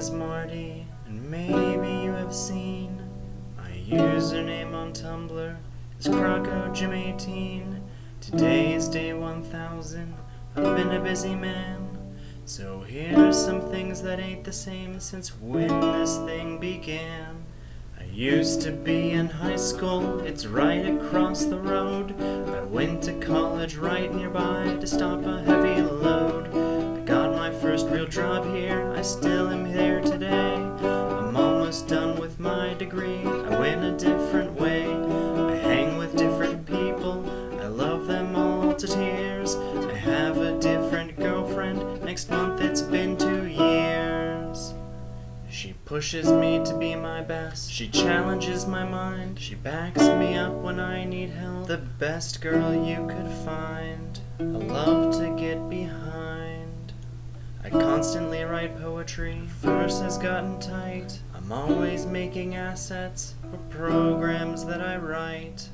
is Marty, and maybe you have seen my username on Tumblr is CrocoJim18. Today is day 1000. I've been a busy man. So here's some things that ain't the same since when this thing began. I used to be in high school, it's right across the road. I went to college right nearby to stop a heavy load. First real job here, I still am here today. I'm almost done with my degree, I went a different way. I hang with different people, I love them all to tears. I have a different girlfriend, next month it's been two years. She pushes me to be my best. She challenges my mind. She backs me up when I need help. The best girl you could find. I love to get behind. I constantly write poetry. Verse has gotten tight. I'm always making assets for programs that I write.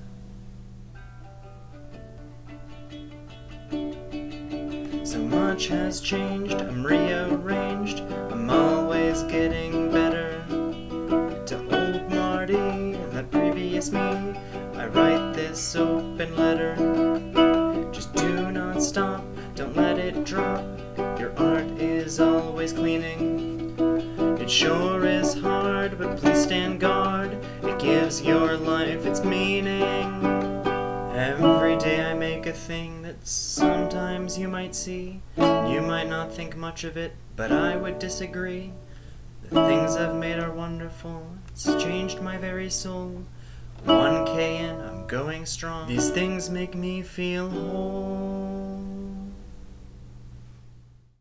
So much has changed, I'm rearranged, I'm always getting better. To old Marty and the previous me, I write this open letter. Just do not stop, is always cleaning. It sure is hard, but please stand guard. It gives your life its meaning. Every day I make a thing that sometimes you might see. You might not think much of it, but I would disagree. The things I've made are wonderful, it's changed my very soul. 1K and I'm going strong. These things make me feel whole.